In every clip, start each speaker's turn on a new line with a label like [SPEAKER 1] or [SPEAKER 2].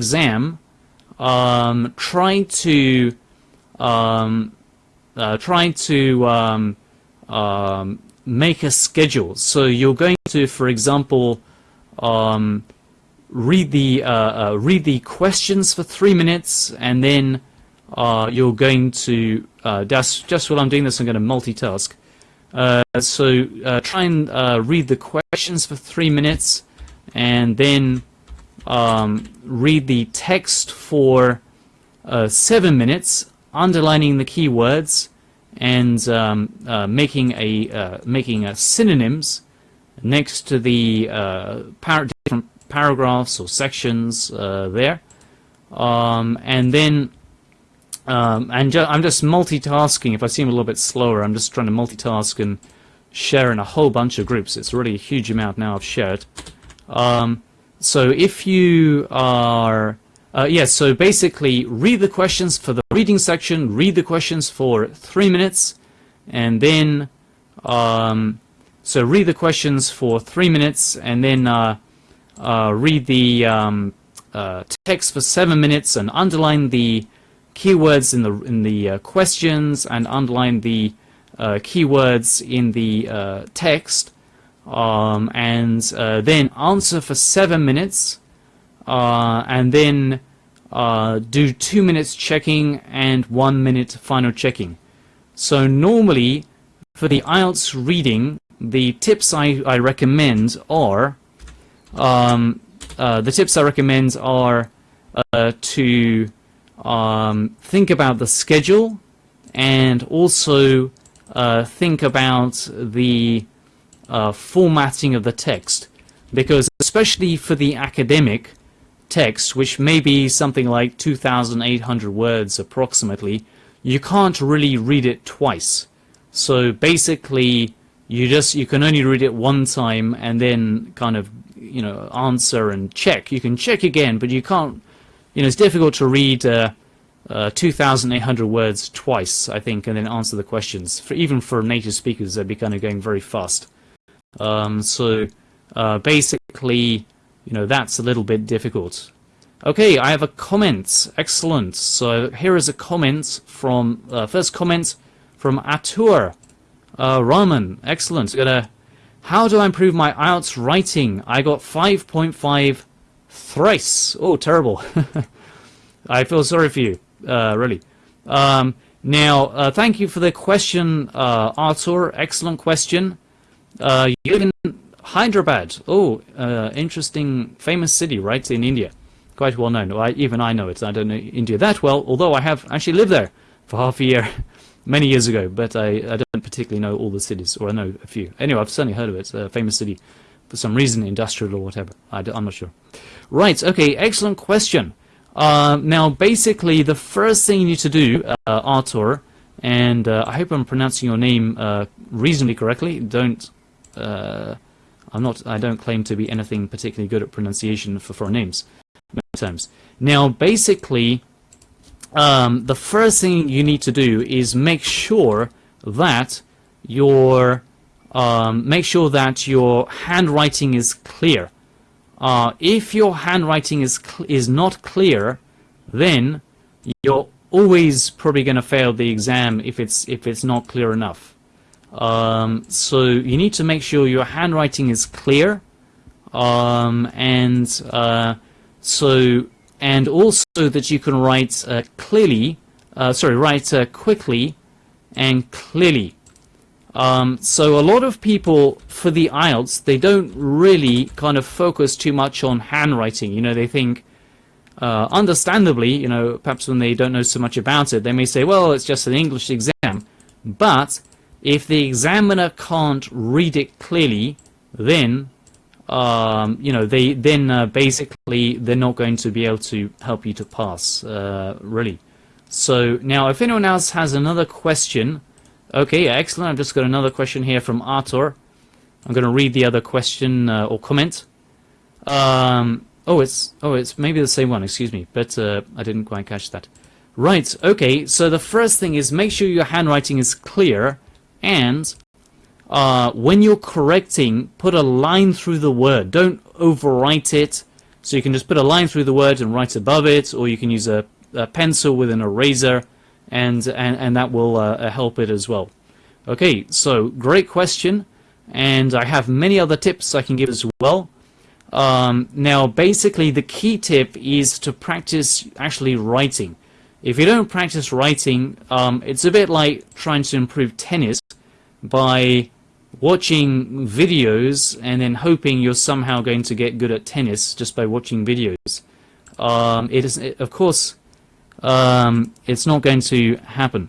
[SPEAKER 1] exam, um, try to um, uh, try to um, um, make a schedule. So you're going to, for example, um, read the uh, uh, read the questions for three minutes, and then uh, you're going to uh, just just while I'm doing this, I'm going to multitask. Uh, so try and read the questions for three minutes, and then um, read the text for seven minutes, underlining the keywords and um, making a making a synonyms next to the par different paragraphs or sections uh, there. Um, and then, um, and ju I'm just multitasking. If I seem a little bit slower, I'm just trying to multitask and share in a whole bunch of groups. It's really a huge amount now I've shared. Um, so if you are, uh, yes, yeah, so basically read the questions for the reading section, read the questions for three minutes, and then, um, so read the questions for three minutes, and then uh, uh, read the um, uh, text for seven minutes and underline the keywords in the in the uh, questions and underline the uh, keywords in the text um, and uh, then answer for seven minutes and then do two minutes checking and one minute final checking. So normally for the IELTS reading the tips I, I recommend are um, uh, the tips I recommend are uh, to um, think about the schedule and also uh, think about the uh, formatting of the text because especially for the academic text which may be something like 2,800 words approximately you can't really read it twice so basically you just you can only read it one time and then kind of you know answer and check. You can check again, but you can't. You know, it's difficult to read uh, uh, 2,800 words twice, I think, and then answer the questions. For even for native speakers, they'd be kind of going very fast. Um, so uh, basically, you know, that's a little bit difficult. Okay, I have a comment. Excellent. So here is a comment from uh, first comment from Atur uh, Rahman. Excellent. Gonna how do I improve my IELTS writing? I got 5.5 thrice. Oh, terrible. I feel sorry for you, uh, really. Um, now, uh, thank you for the question, uh, Arthur. Excellent question. Uh, you live in Hyderabad. Oh, uh, interesting, famous city, right, in India. Quite well known. I, even I know it. I don't know India that well, although I have actually lived there for half a year. many years ago, but I, I don't particularly know all the cities, or I know a few. Anyway, I've certainly heard of it. It's a famous city for some reason, industrial or whatever. I, am not sure. Right, okay, excellent question. Uh, now, basically, the first thing you need to do, uh, Artur, and uh, I hope I'm pronouncing your name uh, reasonably correctly. Don't, uh, I'm not, I don't claim to be anything particularly good at pronunciation for foreign names. Times. Now, basically, um, the first thing you need to do is make sure that your um, make sure that your handwriting is clear. Uh, if your handwriting is is not clear, then you're always probably going to fail the exam if it's if it's not clear enough. Um, so you need to make sure your handwriting is clear, um, and uh, so and also that you can write uh, clearly, uh, sorry, write uh, quickly and clearly. Um, so a lot of people, for the IELTS, they don't really kind of focus too much on handwriting. You know, they think, uh, understandably, you know, perhaps when they don't know so much about it, they may say, well, it's just an English exam. But if the examiner can't read it clearly, then um, you know, they then uh, basically they're not going to be able to help you to pass, uh, really. So now, if anyone else has another question, okay, excellent. I've just got another question here from Artur. I'm going to read the other question uh, or comment. Um, oh, it's oh, it's maybe the same one. Excuse me, but uh, I didn't quite catch that. Right. Okay. So the first thing is make sure your handwriting is clear and uh, when you're correcting, put a line through the word. Don't overwrite it. So you can just put a line through the word and write above it, or you can use a, a pencil with an eraser, and, and, and that will uh, help it as well. Okay, so great question, and I have many other tips I can give as well. Um, now, basically, the key tip is to practice actually writing. If you don't practice writing, um, it's a bit like trying to improve tennis by watching videos and then hoping you're somehow going to get good at tennis just by watching videos. Um, it is, it, of course, um, it's not going to happen.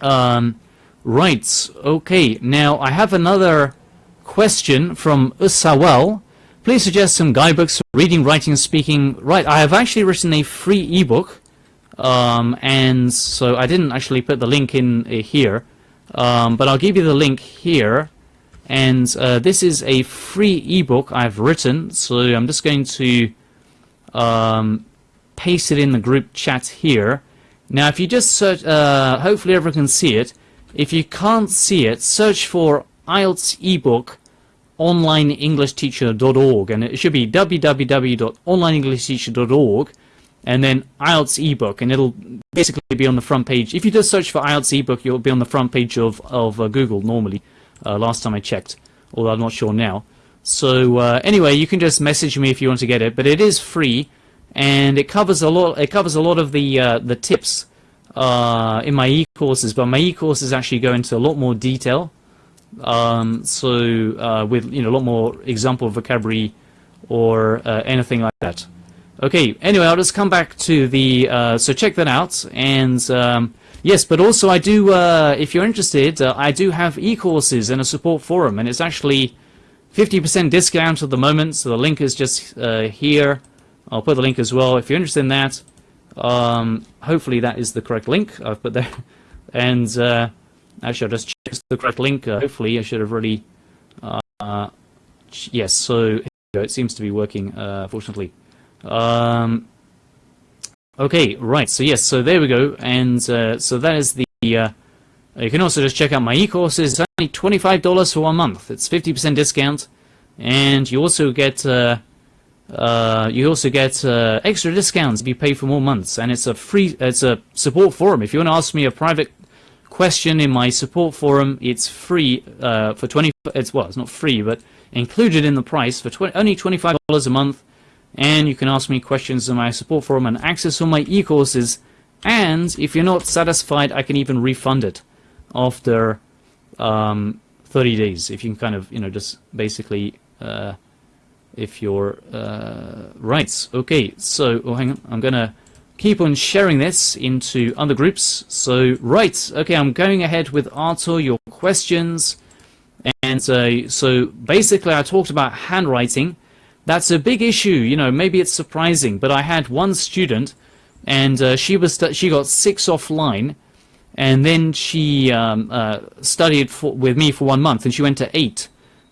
[SPEAKER 1] Um, right, okay, now I have another question from Usawal. Please suggest some guidebooks for reading, writing, and speaking. Right, I have actually written a free ebook, um, and so I didn't actually put the link in uh, here, um, but I'll give you the link here. And uh, this is a free ebook I've written, so I'm just going to um, paste it in the group chat here. Now, if you just search, uh, hopefully everyone can see it. If you can't see it, search for IELTS ebook onlineenglishteacher.org and it should be www.onlineenglishteacher.org and then IELTS ebook and it'll basically be on the front page. If you just search for IELTS ebook, you'll be on the front page of, of uh, Google normally, uh, last time I checked, although I'm not sure now. So uh, anyway, you can just message me if you want to get it, but it is free and it covers a lot. It covers a lot of the uh, the tips uh, in my e-courses, but my e-courses actually go into a lot more detail. Um, so uh, with you know a lot more example vocabulary or anything like that. Okay. Anyway, I'll just come back to the. Uh, so check that out, and um, yes, but also I do. Uh, if you're interested, uh, I do have e-courses and a support forum, and it's actually 50% discount at the moment. So the link is just uh, here. I'll put the link as well if you're interested in that. Um, hopefully that is the correct link I've put there, and Actually, I'll just check the correct link. Uh, hopefully, I should have. Uh, yes, so it seems to be working. Uh, fortunately. Um, okay, right. So yes, so there we go, and uh, so that is the. Uh, you can also just check out my e-courses. It's only twenty-five dollars for one month. It's fifty percent discount, and you also get. Uh, you also get extra discounts if you pay for more months, and it's a free. It's a support forum. If you want to ask me a private question in my support forum. It's free uh, for 20. It's well, it's not free, but included in the price for 20, only $25 a month. And you can ask me questions in my support forum and access all my e-courses. And if you're not satisfied, I can even refund it after um, 30 days. If you can kind of, you know, just basically, uh, if you're uh, right. Okay, so oh, hang on, I'm gonna keep on sharing this into other groups. So, right, okay, I'm going ahead with Arthur, your questions. And uh, so basically I talked about handwriting. That's a big issue, you know, maybe it's surprising, but I had one student and uh, she was she got six offline and then she um, uh, studied for, with me for one month and she went to eight.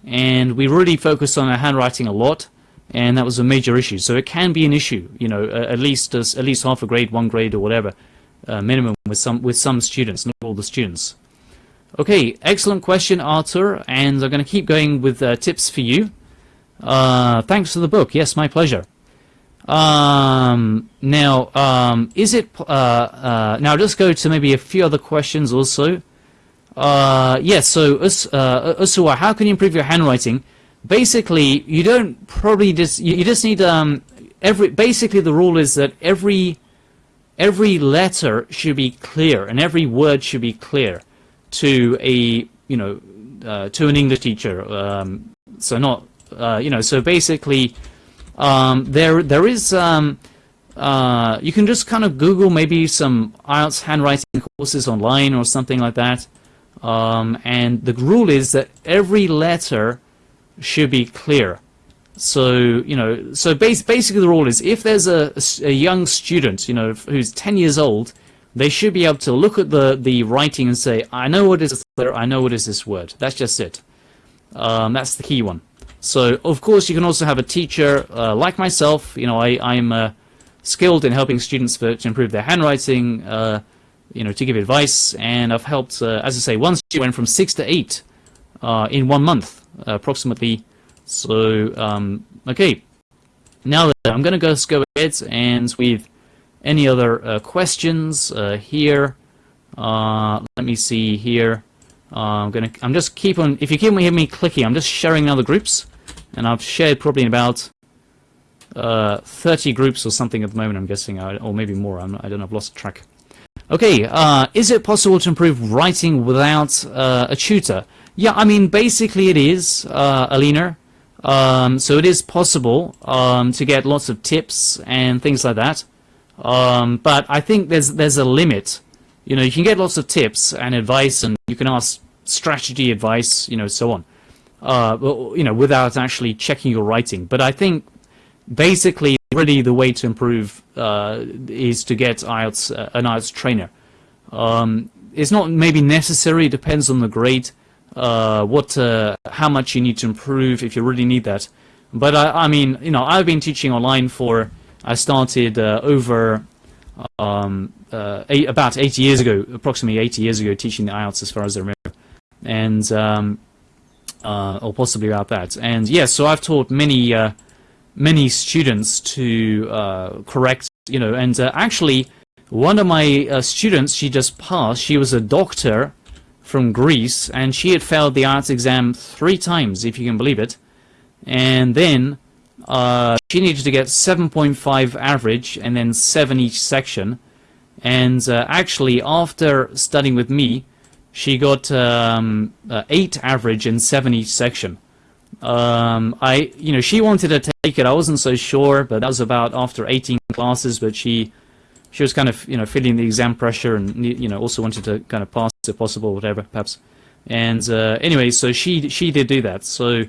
[SPEAKER 1] And we really focused on her handwriting a lot and that was a major issue. So it can be an issue, you know, uh, at least as, at least half a grade, one grade, or whatever, uh, minimum with some with some students, not all the students. Okay, excellent question, Arthur, and I'm going to keep going with uh, tips for you. Uh, thanks for the book. Yes, my pleasure. Um, now, um, is it uh, uh, now? Just go to maybe a few other questions also. yes, so Us, Usua, how can you improve your handwriting? basically you don't probably just you, you just need um every basically the rule is that every every letter should be clear and every word should be clear to a you know uh, to an English teacher um, so not uh, you know so basically um, there there is um, uh, you can just kind of Google maybe some IELTS handwriting courses online or something like that um, and the rule is that every letter should be clear. So, you know, so bas basically the rule is if there's a, a, young student, you know, who's 10 years old, they should be able to look at the, the writing and say, I know what is there, I know what is this word. That's just it. Um, that's the key one. So, of course, you can also have a teacher uh, like myself. You know, I, I'm uh, skilled in helping students for, to improve their handwriting, uh, you know, to give advice. And I've helped, uh, as I say, one student went from six to eight uh, in one month approximately. So, um, okay. now I'm going to go, go ahead and with any other uh, questions here. Let me see here. I'm gonna. I'm just keep on. If you keep on hearing me clicking, I'm just sharing other groups, and I've shared probably about uh, 30 groups or something at the moment. I'm guessing, or maybe more. I'm, I don't know. I've lost track. Okay. Uh, is it possible to improve writing without a tutor? Yeah. I mean, basically, it is, Alina. Um, so it is possible um, to get lots of tips and things like that. Um, but I think there's there's a limit. You know, you can get lots of tips and advice, and you can ask strategy advice, you know, so on. Uh, you know, without actually checking your writing. But I think basically, really, the way to improve uh, is to get IELTS uh, an IELTS trainer. Um, it's not maybe necessary. It depends on the grade uh, what, uh, how much you need to improve if you really need that. But I, I mean, you know, I've been teaching online for, I started uh, over um, uh, eight, about 80 years ago, approximately 80 years ago, teaching the IELTS as far as I remember, and um, uh, or possibly about that. And yes, yeah, so I've taught many uh, many students to correct, you know, and actually one of my students, she just passed. She was a doctor from Greece, and she had failed the IELTS exam three times, if you can believe it. And then uh, she needed to get 7.5 average and then 7 each section. And uh, actually, after studying with me, she got um, uh, 8 average in 7 each section. Um, I, you know, she wanted to take it. I wasn't so sure, but that was about after 18 classes. But she she was kind of you know feeling the exam pressure and you know also wanted to kind of pass if possible, whatever perhaps. And uh, anyway, so she she did do that. So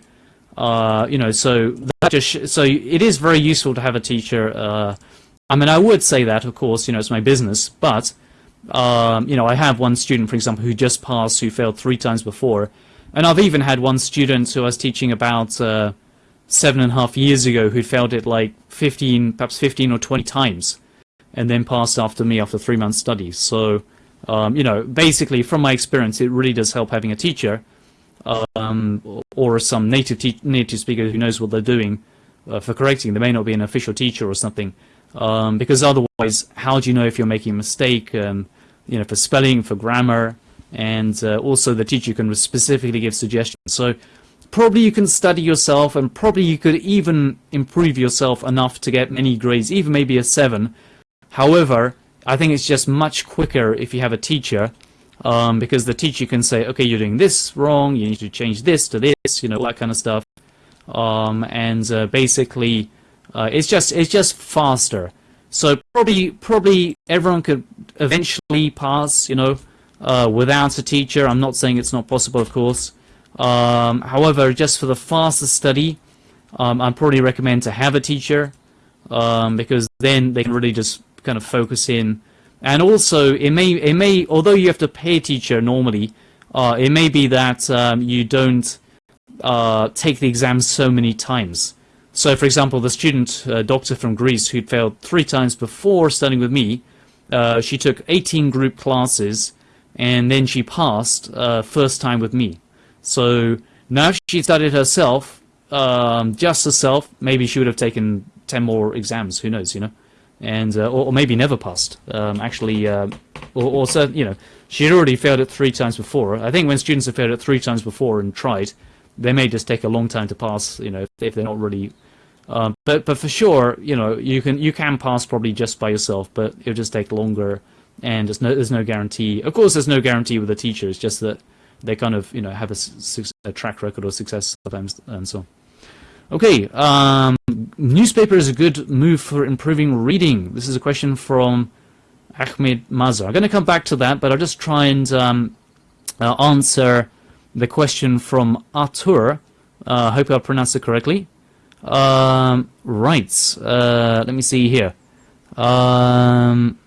[SPEAKER 1] uh, you know, so that just so it is very useful to have a teacher. Uh, I mean, I would say that, of course, you know, it's my business, but um, you know, I have one student, for example, who just passed, who failed three times before, and I've even had one student who I was teaching about uh, seven and a half years ago who failed it like 15, perhaps 15 or 20 times and then passed after me after three months study. So, um, you know, basically from my experience, it really does help having a teacher um, or some native native speaker who knows what they're doing uh, for correcting. They may not be an official teacher or something, um, because otherwise, how do you know if you're making a mistake? Um, you know, for spelling, for grammar, and uh, also the teacher can specifically give suggestions. So probably you can study yourself, and probably you could even improve yourself enough to get many grades, even maybe a seven, However, I think it's just much quicker if you have a teacher um, because the teacher can say, okay, you're doing this wrong, you need to change this to this, you know, that kind of stuff. Um, and uh, basically, uh, it's just it's just faster. So probably probably everyone could eventually pass, you know, uh, without a teacher. I'm not saying it's not possible, of course. Um, however, just for the faster study, um, I'd probably recommend to have a teacher um, because then they can really just kind of focus in. And also, it may, it may, although you have to pay a teacher normally, uh, it may be that um, you don't uh, take the exam so many times. So, for example, the student uh, doctor from Greece who'd failed three times before studying with me, uh, she took 18 group classes and then she passed uh, first time with me. So now she studied herself, um, just herself, maybe she would have taken 10 more exams, who knows, you know and uh, or, or, maybe never passed. Um, actually, uh, or, or so, you know, she had already failed it three times before. I think when students have failed it three times before and tried, they may just take a long time to pass. You know, if they're not really. Um, but but for sure, you know, you can you can pass probably just by yourself, but it'll just take longer, and there's no there's no guarantee. Of course, there's no guarantee with the teacher. It's just that they kind of you know have a, a track record of success sometimes and so. Okay, um, newspaper is a good move for improving reading. This is a question from Ahmed Mazar. I'm going to come back to that, but I'll just try and um, uh, answer the question from Artur. I uh, hope I pronounced it correctly. Um, right, uh, let me see here. Um,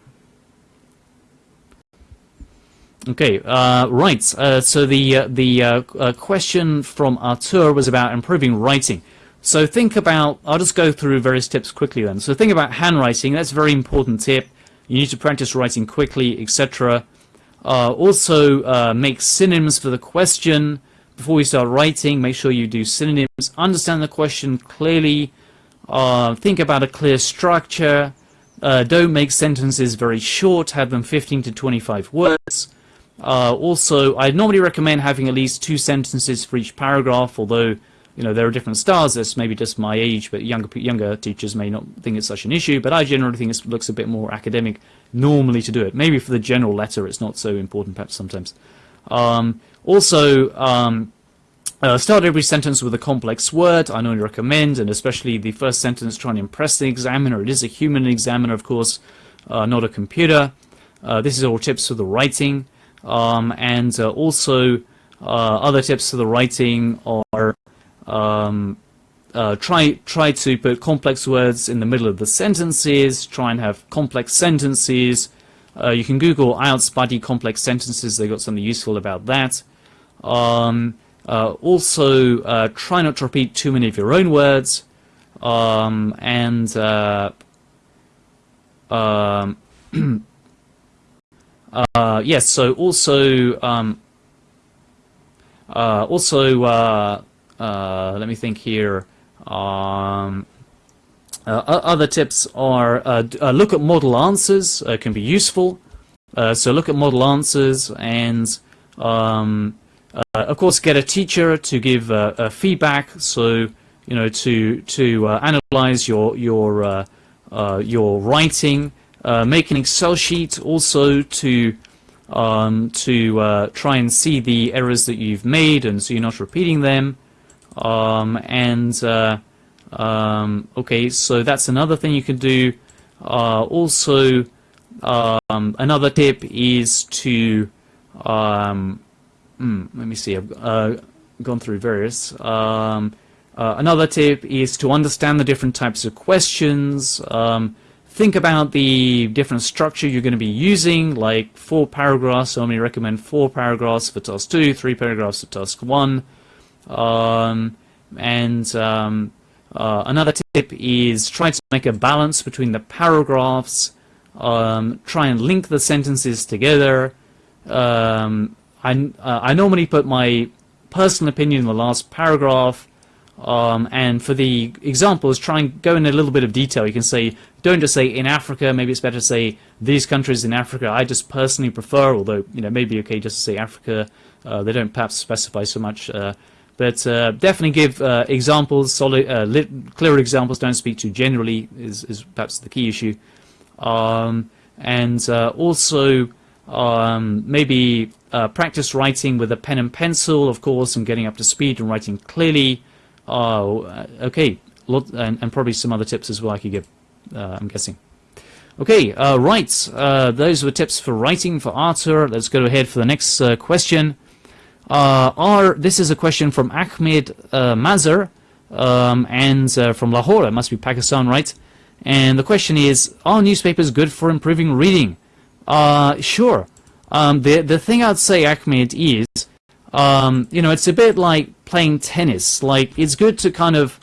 [SPEAKER 1] okay, uh, right. Uh, so the uh, the question from Artur was about improving writing. So think about, I'll just go through various tips quickly then. So think about handwriting, that's a very important tip. You need to practice writing quickly, etc. Uh, also, uh, make synonyms for the question. Before you start writing, make sure you do synonyms. Understand the question clearly. Uh, think about a clear structure. Uh, don't make sentences very short. Have them 15 to 25 words. Uh, also, I normally recommend having at least two sentences for each paragraph, although you know there are different styles. That's maybe just my age, but younger younger teachers may not think it's such an issue. But I generally think it looks a bit more academic normally to do it. Maybe for the general letter, it's not so important, perhaps sometimes. Um, also, um, uh, start every sentence with a complex word. I normally recommend, and especially the first sentence, try and impress the examiner. It is a human examiner, of course, uh, not a computer. Uh, this is all tips for the writing. Um, and uh, also, uh, other tips for the writing are um, uh, try try to put complex words in the middle of the sentences. Try and have complex sentences. Uh, you can Google IELTS buddy complex sentences. They've got something useful about that. Um, uh, also, uh, try not to repeat too many of your own words. Um, and uh, um, uh, yes, so also um, also let me think here. Um, uh, other tips are uh, uh, look at model answers can be useful. so look at model answers and um, of course get a teacher to give feedback. So you know to to analyze your your your writing. make an Excel sheet also to um, to uh, try and see the errors that you've made and so you're not repeating them. Um, and uh, um, okay, so that's another thing you can do. Uh, also, um, another tip is to um, mm, let me see. I've uh, gone through various. Um, uh, another tip is to understand the different types of questions. Um, think about the different structure you're going to be using, like four paragraphs. So I only recommend four paragraphs for task two, three paragraphs for task one. Um, and uh, another tip is try to make a balance between the paragraphs, um, try and link the sentences together. Um, I, uh, I normally put my personal opinion in the last paragraph, um, and for the examples, try and go in a little bit of detail. You can say, don't just say in Africa, maybe it's better to say these countries in Africa. I just personally prefer, although, you know, maybe okay just to say Africa. Uh, they don't perhaps specify so much uh, but uh, definitely give uh, examples, solid, uh, clear examples. Don't speak too generally is, is perhaps the key issue. Um, and uh, also um, maybe uh, practice writing with a pen and pencil, of course, and getting up to speed and writing clearly. Uh, okay, lot, and, and, probably some other tips as well I could give. I'm guessing. Okay, right. those were tips for writing for Arthur. Let's go ahead for the next question. Uh, are this is a question from Ahmed uh, Mazar um, and uh, from Lahore. It must be Pakistan, right? And the question is: Are newspapers good for improving reading? Uh, sure. Um, the the thing I'd say, Ahmed, is um, you know it's a bit like playing tennis. Like it's good to kind of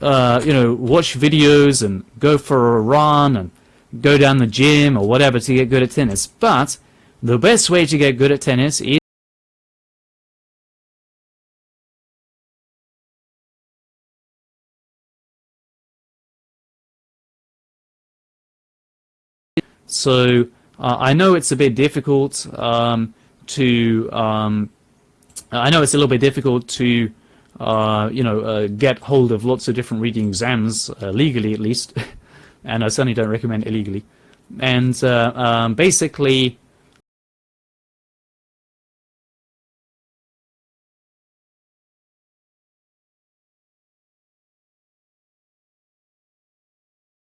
[SPEAKER 1] uh, you know watch videos and go for a run and go down the gym or whatever to get good at tennis. But the best way to get good at tennis is So uh, I know it's a bit difficult um, to. Um, I know it's a little bit difficult to, uh, you know, uh, get hold of lots of different reading exams uh, legally, at least, and I certainly don't recommend illegally. And uh, um, basically.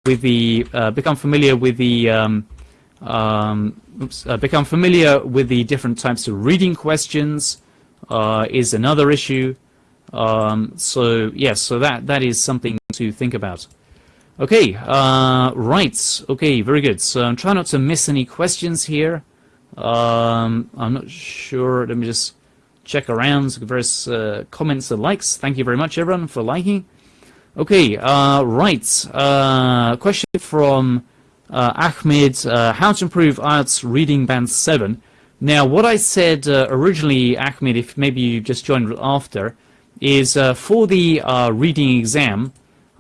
[SPEAKER 1] With the uh, become familiar with the um, um, oops, uh, become familiar with the different types of reading questions uh, is another issue. Um, so yes, so that that is something to think about. Okay, uh, right. Okay, very good. So I'm trying not to miss any questions here. Um, I'm not sure. Let me just check around various uh, comments and likes. Thank you very much, everyone, for liking. Okay, uh, right. Uh, question from uh, Ahmed, uh, how to improve IELTS reading band 7. Now, what I said uh, originally, Ahmed, if maybe you just joined after, is uh, for the reading exam,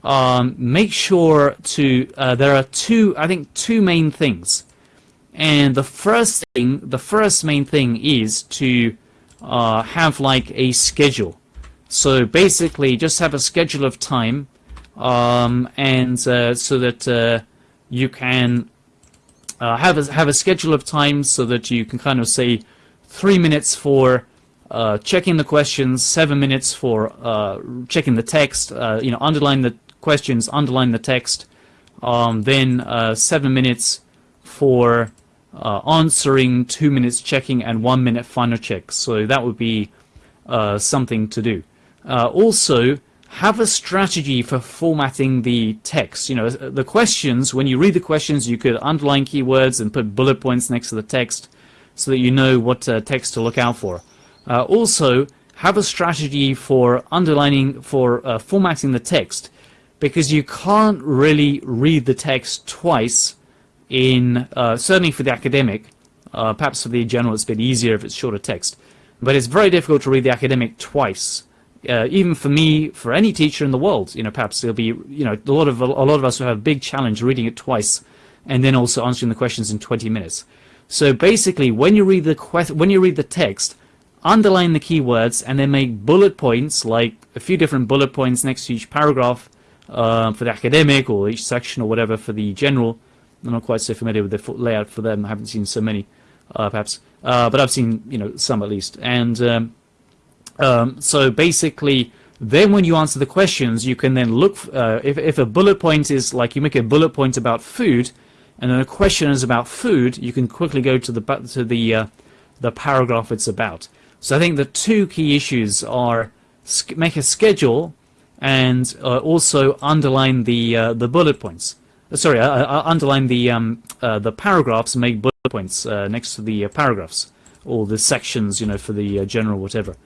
[SPEAKER 1] um, make sure to, there are two, I think, two main things. And the first thing, the first main thing is to have like a schedule. So basically, just have a schedule of time, um, and uh, so that uh, you can uh, have a, have a schedule of time so that you can kind of say three minutes for uh, checking the questions, seven minutes for uh, checking the text, uh, you know, underline the questions, underline the text, um, then seven minutes for answering, two minutes checking, and one minute final check. So that would be something to do. Also, have a strategy for formatting the text. You know, the questions, when you read the questions, you could underline keywords and put bullet points next to the text so that you know what uh, text to look out for. Uh, also, have a strategy for underlining, for uh, formatting the text because you can't really read the text twice in, uh, certainly for the academic, uh, perhaps for the general it's a bit easier if it's shorter text, but it's very difficult to read the academic twice uh, even for me, for any teacher in the world, you know, perhaps there'll be, you know, a lot of a lot of us will have a big challenge reading it twice, and then also answering the questions in 20 minutes. So basically, when you read the when you read the text, underline the keywords and then make bullet points, like a few different bullet points next to each paragraph uh, for the academic or each section or whatever for the general. I'm not quite so familiar with the layout for them. I haven't seen so many, uh, perhaps, uh, but I've seen you know some at least. And um, um, so basically, then when you answer the questions, you can then look, uh, if, if a bullet point is like you make a bullet point about food, and then a question is about food, you can quickly go to the to the uh, the paragraph it's about. So I think the two key issues are make a schedule and uh, also underline the uh, the bullet points. Uh, sorry, uh, uh, underline the um, the paragraphs and make bullet points next to the paragraphs or the sections, you know, for the general whatever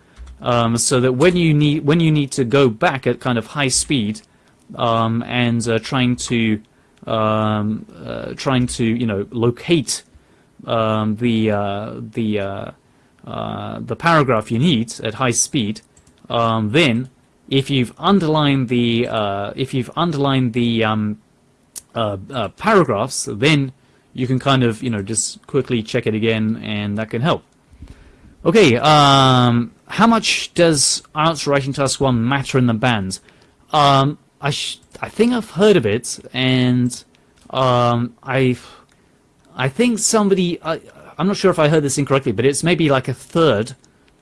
[SPEAKER 1] um, so that when you need when you need to go back at kind of high speed um, and uh, trying to um, uh, trying to you know locate um, the uh, the uh, uh, the paragraph you need at high speed, um, then if you've underlined the uh, if you've underlined the um, paragraphs, then you can kind of you know just quickly check it again, and that can help. Okay, um, how much does IELTS Writing Task 1 matter in the band? Um, I, I think I've heard of it, and um, I I think somebody, I, I'm not sure if I heard this incorrectly, but it's maybe like a third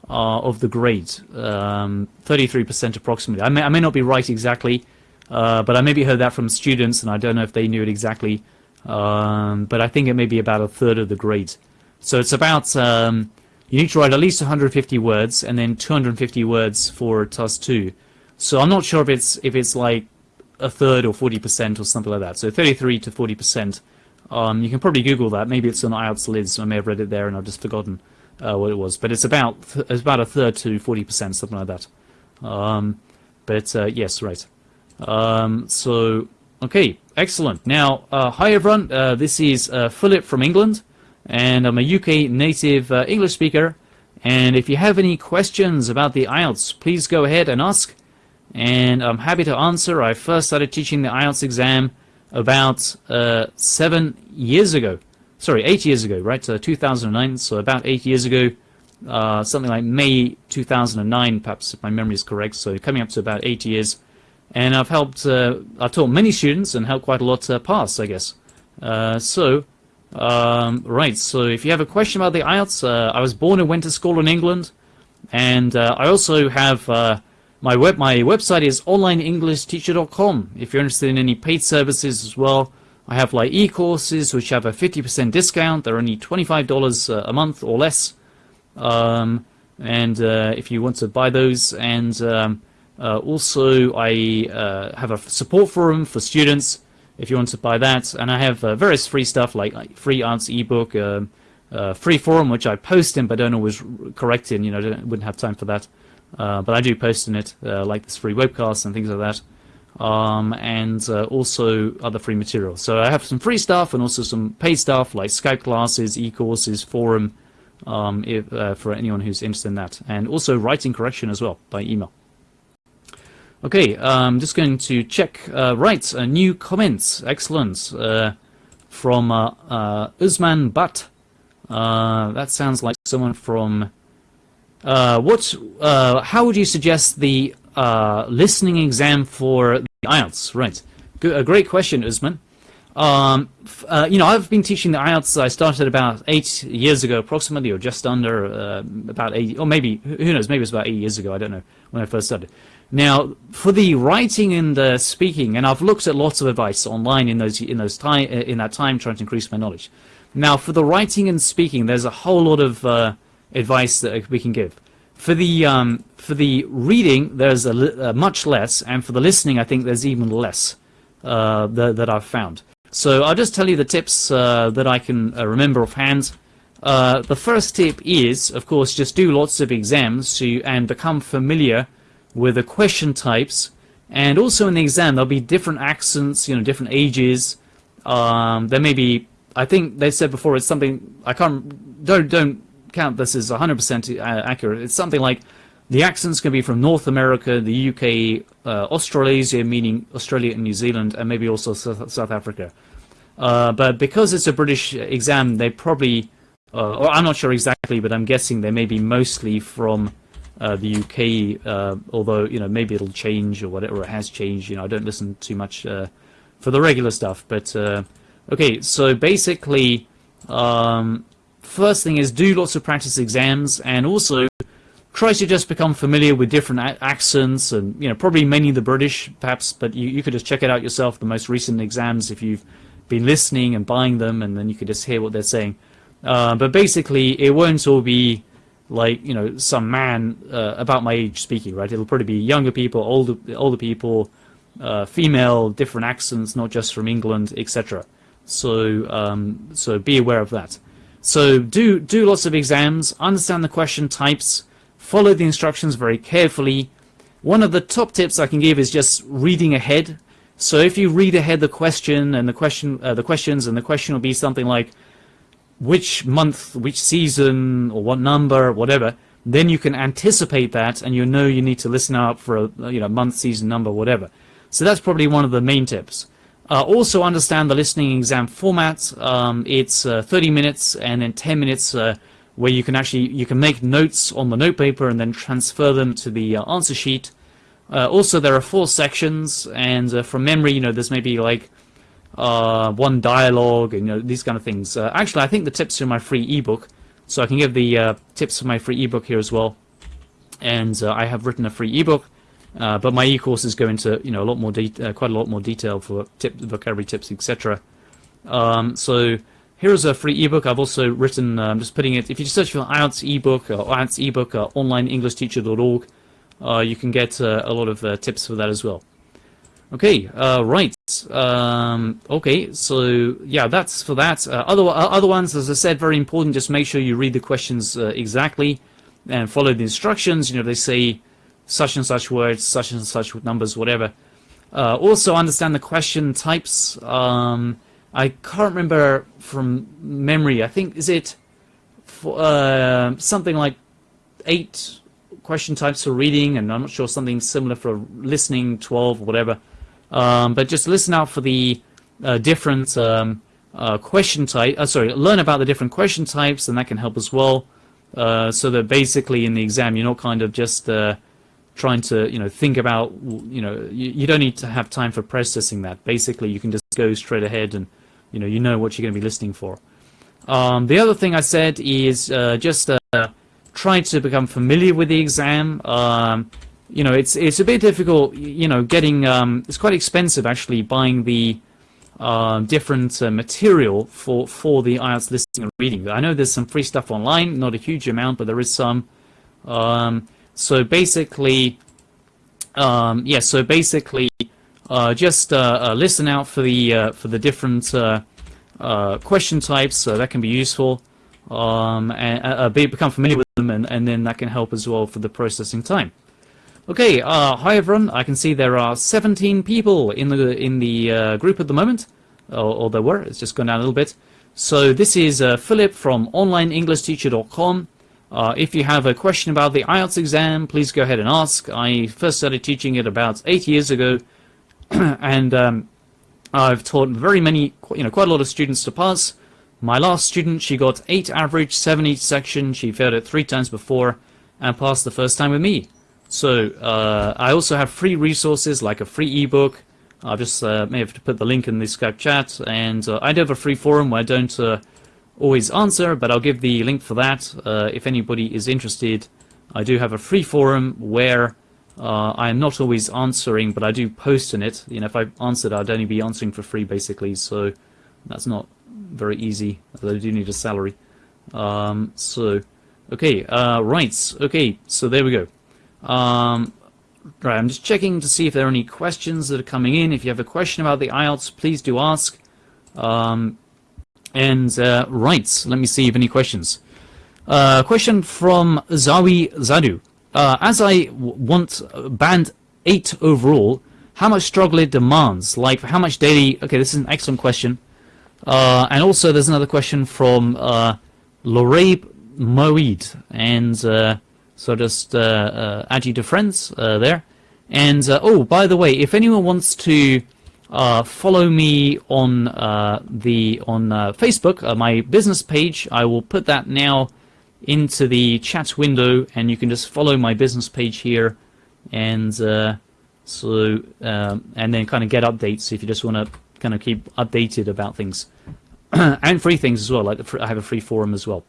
[SPEAKER 1] uh, of the grade, 33% um, approximately. I may, I may not be right exactly, uh, but I maybe heard that from students, and I don't know if they knew it exactly, um, but I think it may be about a third of the grade. So it's about um, you need to write at least 150 words and then 250 words for task 2. So I'm not sure if it's if it's like a third or 40% or something like that. So 33 to 40%. Um, you can probably Google that. Maybe it's on IELTS Liz. I may have read it there and I've just forgotten uh, what it was. But it's about it's about a third to 40%, something like that. Um, but uh, yes, right. Um, so okay, excellent. Now, uh, hi everyone. Uh, this is uh, Philip from England and I'm a UK native uh, English speaker. And if you have any questions about the IELTS, please go ahead and ask. And I'm happy to answer. I first started teaching the IELTS exam about uh, seven years ago. Sorry, eight years ago, right? So 2009, so about eight years ago. Uh, something like May 2009, perhaps if my memory is correct. So coming up to about eight years. And I've helped, uh, I've taught many students and helped quite a lot uh, pass, I guess. Uh, so um, right, so if you have a question about the IELTS, uh, I was born and went to school in England, and uh, I also have uh, my web. My website is onlineenglishteacher.com. If you're interested in any paid services as well, I have like e-courses which have a 50% discount. They're only $25 uh, a month or less, um, and uh, if you want to buy those, and um, uh, also I have a support forum for students if you want to buy that. And I have uh, various free stuff like, free IELTS ebook, uh, uh, free forum which I post in but don't always correct in. You know, wouldn't have time for that. Uh, but I do post in it, uh, like this free webcast and things like that. Um, and uh, also other free materials. So I have some free stuff and also some paid stuff like Skype classes, e-courses, forum, um, if, for anyone who's interested in that. And also writing correction as well by email. Okay, I'm just going to check. Uh, right, uh, new comments. Excellent. Uh, from uh, uh, Usman Butt. Uh, that sounds like someone from. what? how would you suggest the listening exam for the IELTS? Right. Good, a great question, Usman. Um, you know, I've been teaching the IELTS. I started about eight years ago, approximately, or just under about eight, or maybe who knows? Maybe it was about eight years ago. I don't know when I first started. Now, for the writing and the speaking, and I've looked at lots of advice online in those in those time in that time trying to increase my knowledge. Now, for the writing and speaking, there's a whole lot of uh, advice that we can give. For the um, for the reading, there's a, uh, much less, and for the listening, I think there's even less uh, that, that I've found. So I'll just tell you the tips uh, that I can uh, remember offhand. The first tip is, of course, just do lots of exams to, and become familiar with the question types and also in the exam there'll be different accents you know different ages. Um, there may be I think they said before it's something I can't don't don't count this as 100% accurate. It's something like the accents can be from North America the UK uh, Australasia meaning Australia and New Zealand and maybe also South, Africa. Uh, but because it's a British exam they probably uh, or I'm not sure exactly but I'm guessing they may be mostly from uh, the UK, uh, although you know maybe it'll change or whatever it has changed. You know, I don't listen too much uh, for the regular stuff. But uh, okay, so basically, um, first thing is do lots of practice exams, and also try to just become familiar with different accents, and you know probably mainly the British, perhaps. But you you could just check it out yourself. The most recent exams, if you've been listening and buying them, and then you could just hear what they're saying. Uh, but basically, it won't all be like you know some man uh, about my age speaking right? It'll probably be younger people older older people uh, female different accents not just from England etc so um, so be aware of that. So do do lots of exams understand the question types follow the instructions very carefully. One of the top tips I can give is just reading ahead. So if you read ahead the question and the question uh, the questions and the question will be something like which month, which season, or what number, whatever, then you can anticipate that and you know you need to listen out for a you know month, season, number, whatever. So that's probably one of the main tips. Uh, also understand the listening exam format. Um, it's uh, 30 minutes and then 10 minutes uh, where you can actually you can make notes on the note paper and then transfer them to the uh, answer sheet. Uh, also, there are four sections, and uh, from memory, you know, there's maybe like uh, one dialogue, and you know, these kind of things. Uh, actually, I think the tips are in my free ebook, so I can give the uh, tips for my free ebook here as well. And uh, I have written a free ebook, uh, but my e-courses go into you know a lot more uh, quite a lot more detail for tip vocabulary tips, etc. Um, so here's a free ebook. I've also written. I'm just putting it. If you just search for IELTS ebook or IELTS ebook, uh, onlineenglishteacher.org, you can get a lot of tips for that as well. Okay, right. Um, okay, so yeah, that's for that. Uh, other uh, other ones, as I said, very important. Just make sure you read the questions uh, exactly and follow the instructions. You know, they say such and such words, such and such numbers, whatever. Uh, also, understand the question types. Um, I can't remember from memory. I think is it for, uh, something like eight question types for reading, and I'm not sure something similar for listening, twelve, whatever. Um, but just listen out for the uh, different um, uh, question type. Uh, sorry, learn about the different question types, and that can help as well. Uh, so that basically in the exam you're not kind of just uh, trying to you know think about you know you, you, don't need to have time for processing that. Basically, you can just go straight ahead and you know you know what you're going to be listening for. Um, the other thing I said is uh, just try to become familiar with the exam. Um, you know, it's it's a bit difficult. You know, getting um, it's quite expensive actually buying the uh, different uh, material for for the IELTS listening and reading. I know there's some free stuff online, not a huge amount, but there is some. Um, so basically, um, yeah. So basically, uh, just uh, uh, listen out for the uh, for the different question types. So that can be useful. Um, and become familiar with them, and, and then that can help as well for the processing time. Okay, uh, hi everyone. I can see there are 17 people in the in the uh, group at the moment, or, or, there were. It's just gone down a little bit. So this is uh, Philip from OnlineEnglishTeacher.com. Uh, if you have a question about the IELTS exam, please go ahead and ask. I first started teaching it about eight years ago, and um, I've taught very many, you know, quite a lot of students to pass. My last student, she got 8 average, 7 each section, she failed it three times before, and passed the first time with me. So, uh, I also have free resources like a free ebook. I just uh, may have to put the link in the Skype chat, and uh, I do have a free forum where I don't uh, always answer, but I'll give the link for that uh, if anybody is interested. I do have a free forum where uh, I am not always answering, but I do post in it. You know, if I answered, I'd only be answering for free, basically. So that's not very easy. Although I do need a salary. Um, so, okay, uh, right. Okay, so there we go. Um, right, I'm just checking to see if there are any questions that are coming in. If you have a question about the IELTS, please do ask. Um, and uh, right, let me see if any questions. Uh, question from Zawi Zadu. Uh, as I want band 8 overall, how much struggle it demands? Like, how much daily... Okay, this is an excellent question. Uh, and also, there's another question from uh, Lorabe Moed. And uh, so just uh, uh, add you to friends uh, there. And, oh, by the way, if anyone wants to follow me on the on Facebook, my business page. I will put that now into the chat window, and you can just follow my business page here, and uh, so um, and then kind of get updates if you just want to kind of keep updated about things and free things as well. Like I have a free forum as well.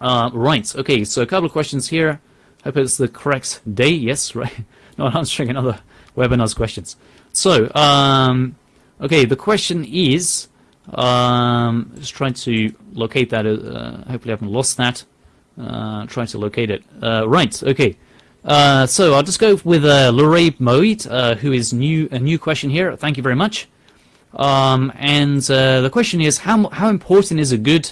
[SPEAKER 1] Uh, right. Okay. So a couple of questions here. Hope it's the correct day. Yes. Right. Not answering another webinar's questions. So, um, okay, the question is, um, just trying to locate that. Uh, hopefully, I haven't lost that. Uh, trying to locate it. Uh, right. Okay. Uh, so I'll just go with uh, Lorraine Moit, uh, who is new. A new question here. Thank you very much. Um, and uh, the question is, how how important is a good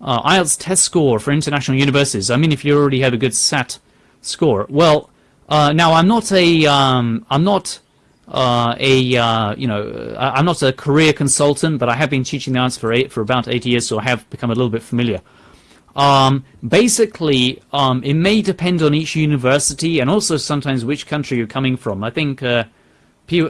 [SPEAKER 1] uh, IELTS test score for international universities? I mean, if you already have a good SAT score. Well, uh, now I'm not a um, I'm not uh, a uh, you know I'm not a career consultant, but I have been teaching the IELTS for eight, for about eight years, so I have become a little bit familiar. Um, basically, um, it may depend on each university and also sometimes which country you're coming from. I think uh,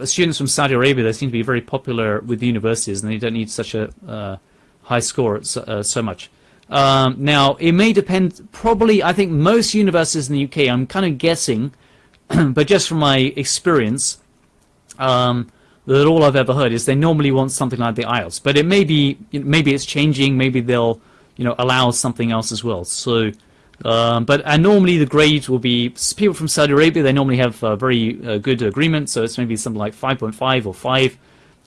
[SPEAKER 1] students from Saudi Arabia they seem to be very popular with universities, and they don't need such a uh, high score so, uh, so much. Um, now, it may depend. Probably, I think most universities in the UK. I'm kind of guessing, but just from my experience um, that all I've ever heard is they normally want something like the IELTS, but it may be maybe it's changing. Maybe they'll you know allow something else as well. So, um, but and normally the grade will be people from Saudi Arabia. They normally have a very uh, good agreement, so it's maybe something like 5.5 or 5.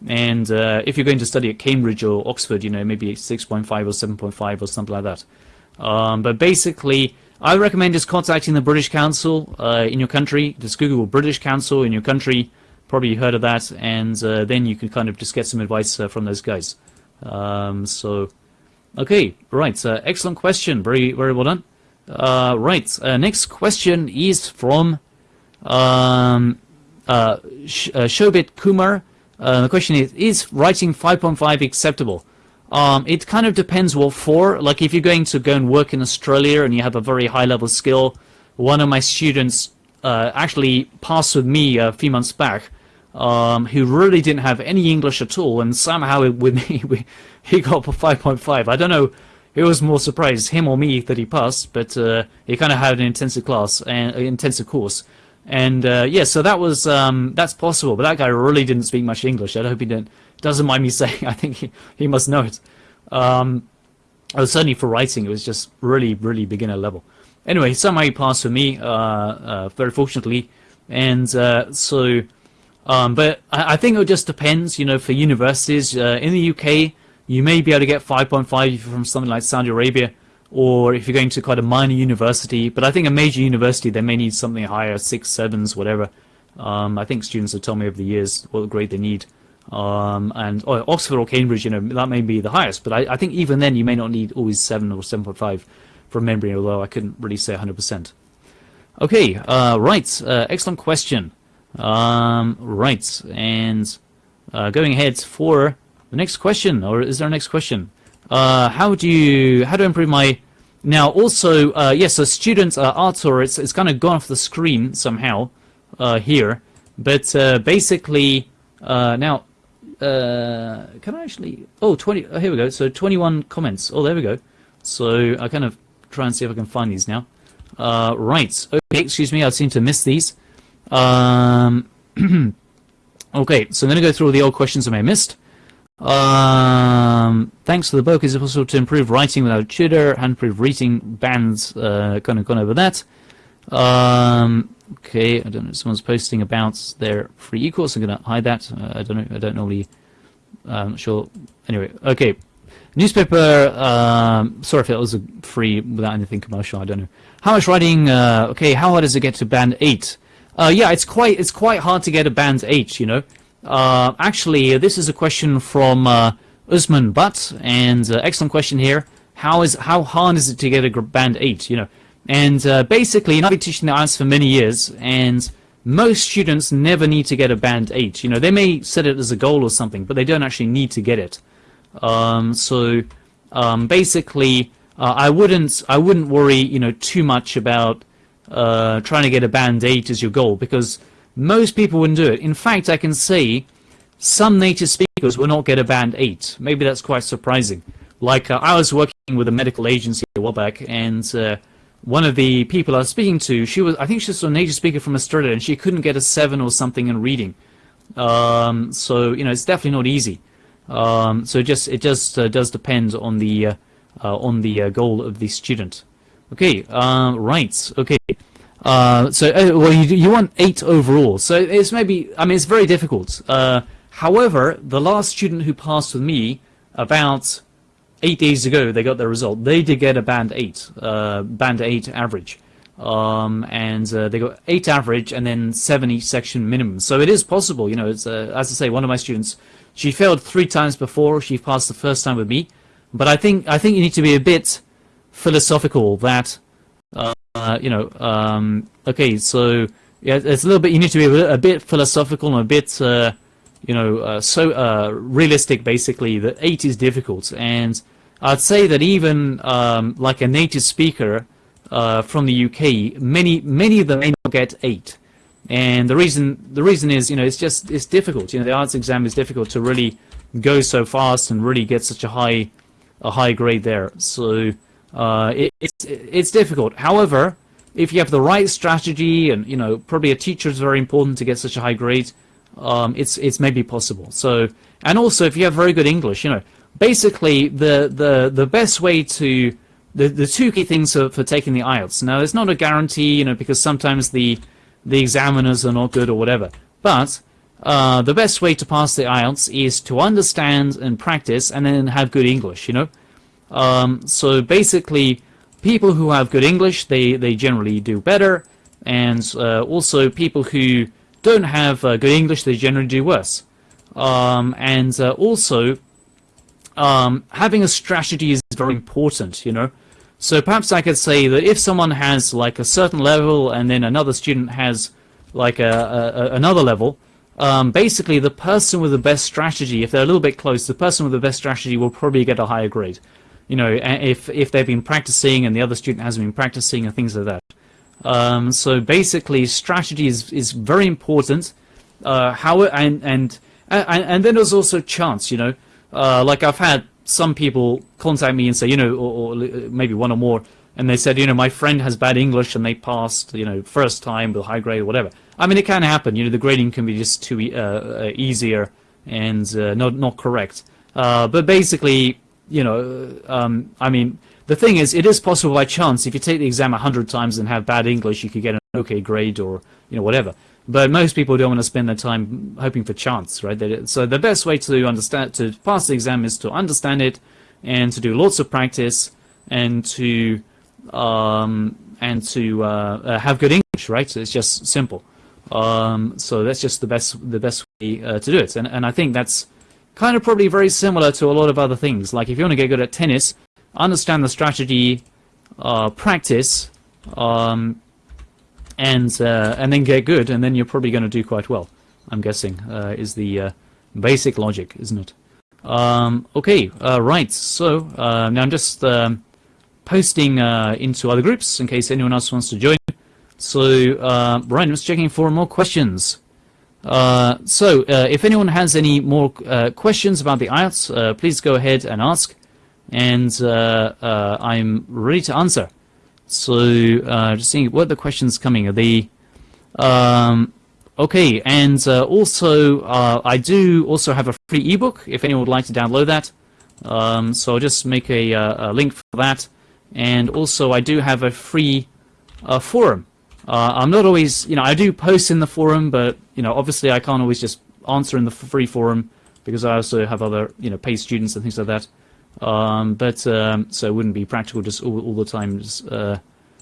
[SPEAKER 1] And uh, if you're going to study at Cambridge or Oxford, you know maybe 6.5 or 7.5 or something like that. Um, but basically, I recommend just contacting the British Council uh, in your country. Just Google British Council in your country probably you heard of that, and uh, then you can kind of just get some advice uh, from those guys. Um, so, okay, right, uh, excellent question, very very well done. Uh, right, next question is from um, Sh Shobit Kumar. The question is: Is writing 5.5 acceptable? Um, it kind of depends what for. Like if you're going to go and work in Australia and you have a very high level skill, one of my students actually passed with me a few months back um, who really didn't have any English at all, and somehow with me we, he got a 5.5. I don't know who was more surprised, him or me, that he passed, but uh, he kind of had an intensive class and uh, intensive course, and uh, yeah, so that was um, that's possible. But that guy really didn't speak much English. I hope he didn't doesn't mind me saying. I think he, he must know it. Um, oh, certainly for writing, it was just really really beginner level. Anyway, somehow he passed for me, uh, uh, very fortunately, and uh, so. Um, but I, I, think it just depends, you know, for universities. Uh, in the UK, you may be able to get 5.5 from something like Saudi Arabia, or if you're going to quite a minor university. But I think a major university, they may need something higher, six, sevens, whatever. Um, I think students have told me over the years what grade they need. Um, and or Oxford or Cambridge, you know, that may be the highest. But I, I think even then, you may not need always 7 or 7.5 from memory, although I couldn't really say 100%. Okay, uh, right, uh, excellent question. Um, right, and uh, going ahead for the next question, or is there a next question? Uh, how do you how do I improve my now also, uh, yes, so student uh, it's, it's kind of gone off the screen somehow uh, here, but uh, basically uh, now, uh, can I actually, oh, 20, oh, here we go, so 21 comments, oh, there we go. So I kind of try and see if I can find these now. Right, okay, excuse me, I seem to miss these. Um, okay, so I'm to go through all the old questions I may have missed. Um, thanks for the book. Is it possible to improve writing without tutor? And improve reading bands. Uh, kind of gone over that. Um, okay, I don't know. Someone's posting about their free e-course. I'm going to hide that. Uh, I don't know. I don't normally. Uh, I'm not sure. Anyway, okay. Newspaper. Um, sorry if it was free without anything commercial. I don't know. How much writing? Uh, okay. How hard does it get to band eight? Uh, yeah, it's quite it's quite hard to get a band eight. You know. Uh, actually, this is a question from uh, Usman Butt, and uh, excellent question here. How is how hard is it to get a band eight? You know, and uh, basically, I've been teaching the IELTS for many years, and most students never need to get a band eight. You know, they may set it as a goal or something, but they don't actually need to get it. Um, so um, basically, uh, I wouldn't I wouldn't worry you know too much about uh, trying to get a band eight as your goal because most people wouldn't do it. In fact, I can see some native speakers will not get a band 8. Maybe that's quite surprising. Like, uh, I was working with a medical agency a while back, and uh, one of the people I was speaking to, she was, I think she's a native speaker from Australia, and she couldn't get a 7 or something in reading. Um, so, you know, it's definitely not easy. Um, so it just, it just uh, does depend on the, uh, uh, on the uh, goal of the student. Okay, right, okay. Uh, so, uh, well, you, you want eight overall. So it's maybe, I mean, it's very difficult. Uh, however, the last student who passed with me about eight days ago, they got their result. They did get a band eight, uh, band eight average. Um, and uh, they got eight average and then 70 section minimum. So it is possible, you know, it's, as I say, one of my students, she failed three times before she passed the first time with me. But I think, I think you need to be a bit philosophical that uh, you know, um, okay, so yeah, it's a little bit. You need to be a, bit philosophical and a bit, uh, you know, uh, so uh, realistic. Basically, that eight is difficult, and I'd say that even um, like a native speaker uh, from the UK, many many of them may not get eight, and the reason the reason is, you know, it's just it's difficult. You know, the IELTS exam is difficult to really go so fast and really get such a high a high grade there. So uh, it, it's it's difficult. However, if you have the right strategy and you know probably a teacher is very important to get such a high grade, um, it's it's maybe possible. So and also if you have very good English, you know, basically the the the best way to the the two key things for, for taking the IELTS. Now it's not a guarantee, you know, because sometimes the the examiners are not good or whatever, but uh, the best way to pass the IELTS is to understand and practice and then have good English, you know. Um, so basically, people who have good English, they, they generally do better, and uh, also people who don't have uh, good English, they generally do worse. Um, and uh, also, um, having a strategy is very important, you know. So perhaps I could say that if someone has like a certain level and then another student has like a, a another level, um, basically the person with the best strategy, if they're a little bit close, the person with the best strategy will probably get a higher grade you know, if if they've been practicing and the other student hasn't been practicing and things like that. Um, so basically, strategy is is very important. Uh, how and and and and then there's also chance. You know, uh, like I've had some people contact me and say, you know, or, or, maybe one or more, and they said, you know, my friend has bad English and they passed, you know, first time with high grade or whatever. I mean, it can happen. You know, the grading can be just too uh, easier and uh, not not correct. Uh, but basically, you know, um, I mean, the thing is, it is possible by chance. If you take the exam a hundred times and have bad English, you could get an okay grade or you know whatever. But most people don't want to spend their time hoping for chance, right? So the best way to understand to pass the exam is to understand it and to do lots of practice and to um, and to uh, uh, have good English, right? So it's just simple. Um, so that's just the best the best way uh, to do it, and and I think that's kind of probably very similar to a lot of other things. Like if you want to get good at tennis, understand the strategy, uh, practice, um, and uh, and then get good, and then you're probably going to do quite well. I'm guessing uh, is the uh, basic logic, isn't it? Um, okay, uh, right. So uh, now I'm just um, posting into other groups in case anyone else wants to join. So, I'm just checking for more questions. Uh, so, uh, if anyone has any more uh, questions about the IELTS, uh, please go ahead and ask, and I'm ready to answer. So, just seeing what the questions coming are. The um, okay, and also I do also have a free ebook if anyone would like to download that. Um, so I'll just make a, a link for that. And also, I do have a free uh, forum. Uh, I'm not always, you know, I do post in the forum, but you know, obviously, I can't always just answer in the free forum because I also have other, you know, paid students and things like that. Um, but um, so it wouldn't be practical just all, all the time just uh,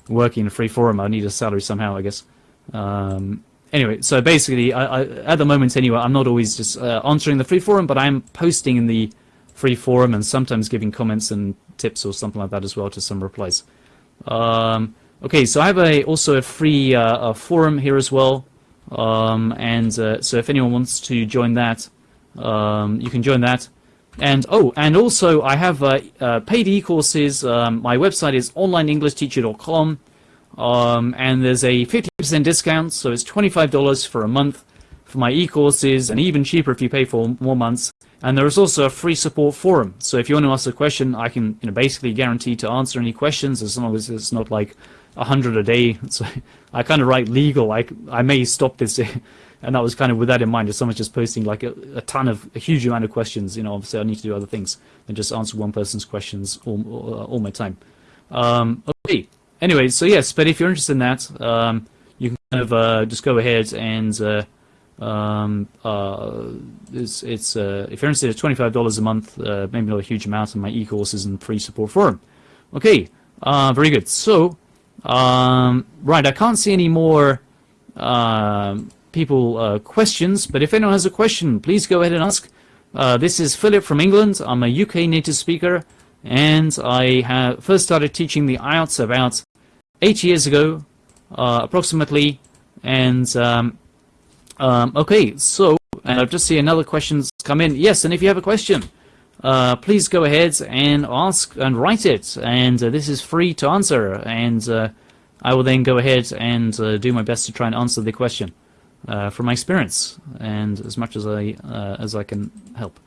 [SPEAKER 1] working in a free forum. I need a salary somehow, I guess. Um, anyway, so basically, I, I, at the moment anyway, I'm not always just uh, answering the free forum, but I'm posting in the free forum and sometimes giving comments and tips or something like that as well to some replies. Um, okay, so I have a, also a free uh, a forum here as well. Um, and uh, so if anyone wants to join that, um, you can join that. And oh, and also I have uh, uh paid e-courses. Um, my website is onlineenglishteacher.com. Um, and there's a 50% discount, so it's $25 for a month for my e-courses, and even cheaper if you pay for more months. And there is also a free support forum. So if you want to ask a question, I can you know, basically guarantee to answer any questions as long as it's not like a hundred a day. So I kind of write legal. I, I may stop this. and that was kind of with that in mind. If someone's just posting like a, a, ton of, a huge amount of questions, you know, obviously I need to do other things than just answer one person's questions all, all, my time. Um, okay. Anyway, so yes, but if you're interested in that, um, you can kind of uh, just go ahead and uh, um, uh, it's, it's uh, if you're interested, it's twenty-five dollars a month. Uh, maybe not a huge amount in my e-courses and free support forum. Okay, uh, very good. So, um, right, I can't see any more um, people uh, questions, but if anyone has a question, please go ahead and ask. Uh, this is Philip from England. I'm a UK native speaker, and I have first started teaching the IELTS about eight years ago, approximately, and um, um, okay, so, and I've just seen another question's come in. Yes, and if you have a question, uh, please go ahead and ask and write it. And uh, this is free to answer. And uh, I will then go ahead and uh, do my best to try and answer the question uh, from my experience and as much as I uh, as I can help.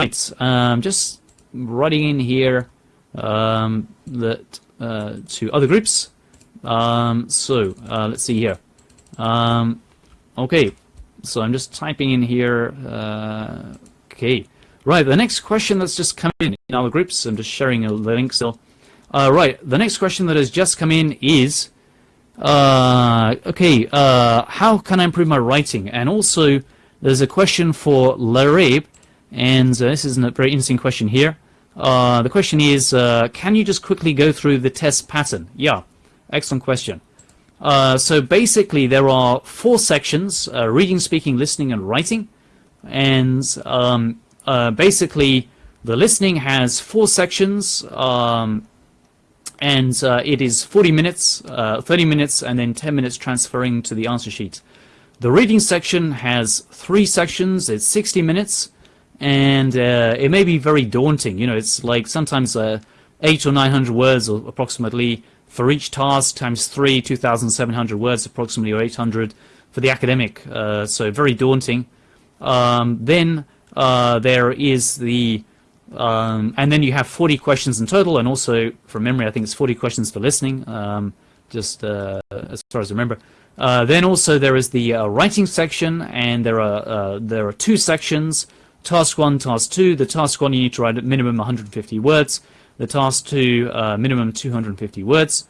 [SPEAKER 1] Right, um, just writing in here um, that to other groups. Um, so let's see here. Um, Okay, so I'm just typing in here. Okay, right. The next question that's just come in in our groups. I'm just sharing the link still. Uh, right. The next question that has just come in is, uh, okay, uh, how can I improve my writing? And also, there's a question for Larib, and uh, this is a very interesting question here. Uh, the question is, can you just quickly go through the test pattern? Yeah, excellent question. Uh, so basically, there are four sections: uh, reading, speaking, listening, and writing. And um, uh, basically, the listening has four sections, um, and uh, it is 40 minutes, uh, 30 minutes, and then 10 minutes transferring to the answer sheet. The reading section has three sections. It's 60 minutes, and it may be very daunting. You know, it's like sometimes eight or 900 words, or approximately for each task times 3, 2,700 words approximately, or 800 for the academic, uh, so very daunting. Um, then uh, there is the, um, and then you have 40 questions in total, and also from memory I think it's 40 questions for listening, um, just uh, as far as I remember. Uh, then also there is the uh, writing section, and there are uh, there are two sections, task 1, task 2. The task 1 you need to write at minimum 150 words, the task two, minimum 250 words.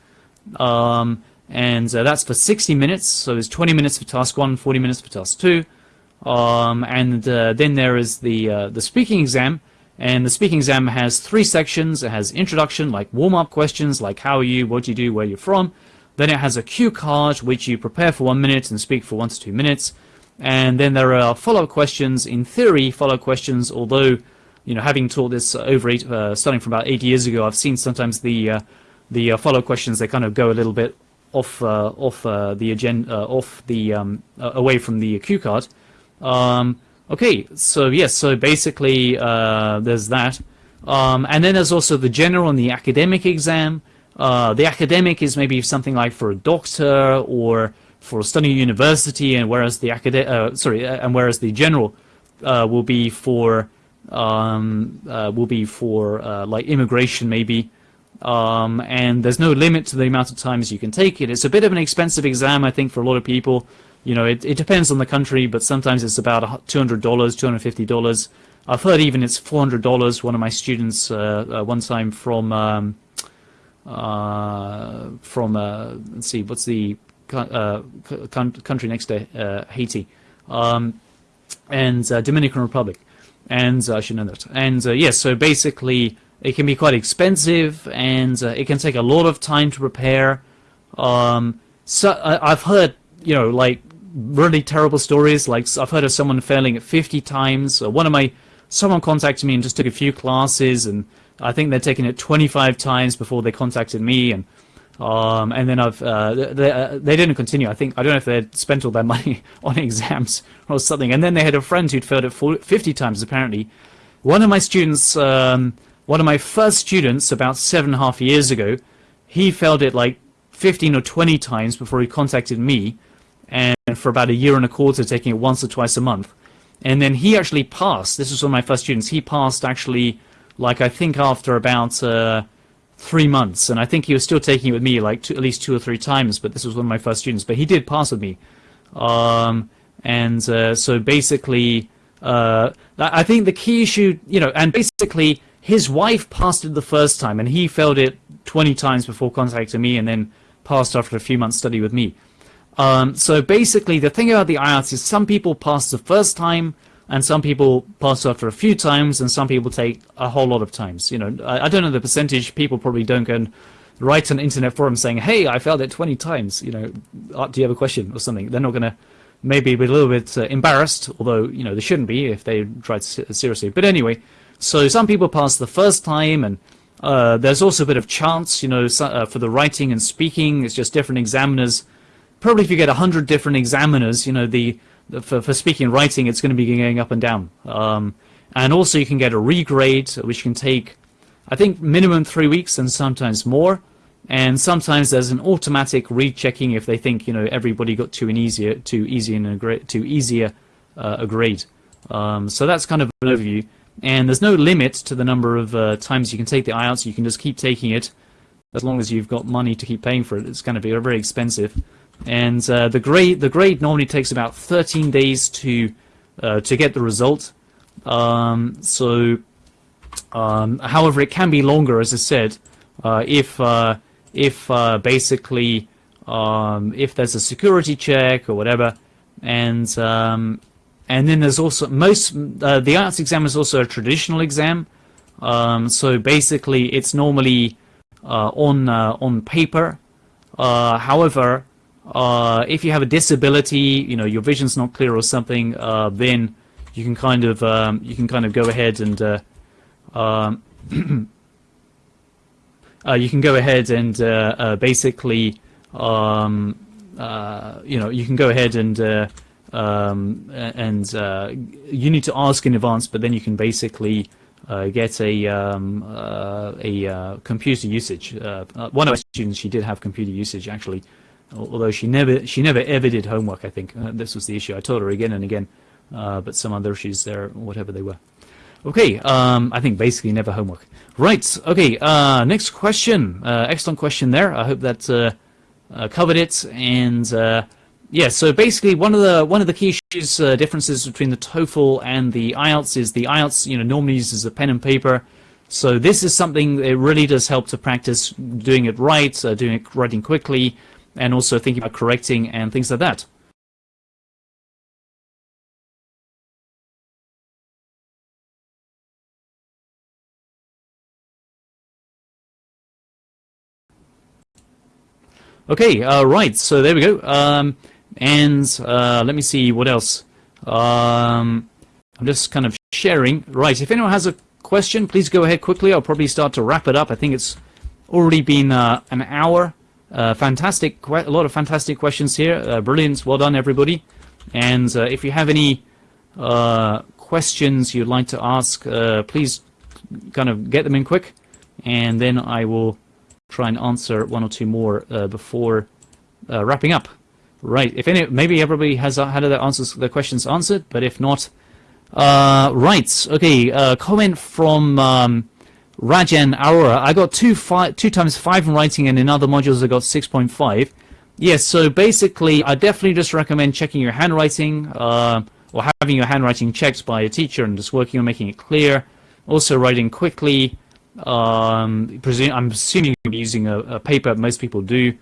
[SPEAKER 1] Um, and that's for 60 minutes, so there's 20 minutes for task 1, 40 minutes for task 2. Um, and uh, then there is the, uh, the speaking exam, and the speaking exam has three sections. It has introduction, like warm-up questions, like how are you, what do you do, where you're from. Then it has a cue card, which you prepare for one minute and speak for one to two minutes. And then there are follow-up questions. In theory, follow-up questions, although you know, having taught this over eight, uh, starting from about eight years ago, I've seen sometimes the uh, the uh, follow questions they kind of go a little bit off uh, off the agenda, off the um, away from the cue card. Um, okay, so yes, so basically there's that. Um, and then there's also the general and the academic exam. Uh, the academic is maybe something like for a doctor or for studying university, and whereas the academic, uh, sorry, uh, and whereas the general uh, will be for um, uh, will be for uh, like immigration maybe. Um, and there's no limit to the amount of times you can take it. It's a bit of an expensive exam, I think, for a lot of people. You know, it, it depends on the country, but sometimes it's about $200, $250. I've heard even it's $400. One of my students uh, uh, one time from um, uh, from uh, let's see, what's the uh, country next to uh, Haiti, um, and Dominican Republic, and I should know that. And yes, yeah, so basically it can be quite expensive, and it can take a lot of time to prepare. Um, so I've heard, you know, like really terrible stories. Like I've heard of someone failing at 50 times. one of my someone contacted me and just took a few classes, and I think they're taking it 25 times before they contacted me, and um, and then I've uh, they, uh, they didn't continue. I think I don't know if they'd spent all their money on exams or something, and then they had a friend who'd failed it 50 times apparently. One of my students, um, one of my first students, about seven and a half years ago, he failed it like 15 or 20 times before he contacted me, and for about a year and a quarter, taking it once or twice a month. And then he actually passed. This was one of my first students. He passed actually, like I think after about uh, three months, and I think he was still taking it with me like two, at least two or three times. But this was one of my first students. But he did pass with me, um, and uh, so basically, uh, I think the key issue, you know, and basically his wife passed it the first time, and he failed it 20 times before contacting me, and then passed after a few months study with me. Um, so basically, the thing about the IELTS is some people pass the first time, and some people pass after a few times, and some people take a whole lot of times. You know, I, I don't know the percentage. People probably don't go and write an internet forum saying, "Hey, I failed it 20 times." You know, uh, do you have a question or something? They're not going to maybe be a little bit uh, embarrassed, although you know they shouldn't be if they tried seriously. But anyway, so some people pass the first time, and uh, there's also a bit of chance. You know, so, uh, for the writing and speaking, it's just different examiners probably if you get 100 different examiners, you know, the, the for, for speaking and writing, it's going to be going up and down. Um, and also you can get a regrade, which can take, I think, minimum three weeks and sometimes more. And sometimes there's an automatic rechecking if they think, you know, everybody got too an easier, too easy and a too easier uh, a grade. Um, so that's kind of an overview. And there's no limit to the number of uh, times you can take the IELTS. You can just keep taking it as long as you've got money to keep paying for it. It's going to be very expensive and uh, the grade the grade normally takes about 13 days to uh, to get the result. Um, so, um, however, it can be longer, as I said, uh, if uh, if uh, basically um, if there's a security check or whatever, and um, and then there's also most uh, the IELTS exam is also a traditional exam. Um, so basically, it's normally on on paper. however, uh, if you have a disability, you know your vision's not clear or something, uh, then you can kind of um, you can kind of go ahead and uh, um, uh, you can go ahead and uh, uh, basically um, you know you can go ahead and um, and you need to ask in advance, but then you can basically get a um, a computer usage. one of my students, she did have computer usage actually although she never she never ever did homework. I think uh, this was the issue. I told her again and again, uh, but some other issues there, whatever they were. Okay, um, I think basically never homework. Right. Okay. Uh, next question. Uh, excellent question there. I hope that uh, uh, covered it. And yeah, so basically one of the one of the key issues differences between the TOEFL and the IELTS is the IELTS you know normally uses a pen and paper. So this is something that really does help to practice doing it right, doing it writing quickly, and also thinking about correcting and things like that. Okay, uh, right, so there we go. Um, and uh, let me see what else. Um, I'm just kind of sharing. Right, if anyone has a question, please go ahead quickly. I'll probably start to wrap it up. I think it's already been uh, an hour. Uh, fantastic, a lot of fantastic questions here. Uh, brilliant, well done everybody. And uh, if you have any uh, questions you'd like to ask, uh, please kind of get them in quick, and then I will try and answer one or two more uh, before wrapping up. Right. If any, maybe everybody has had their answers, their questions answered, but if not, right. Okay. Comment from um, Rajan Arora. I got two five, two times five in writing, and in other modules I got six point five. Yes. So basically, I definitely just recommend checking your handwriting, uh, or having your handwriting checked by a teacher, and just working on making it clear. Also, writing quickly. Um, I'm assuming you're using a, a paper. Most people do.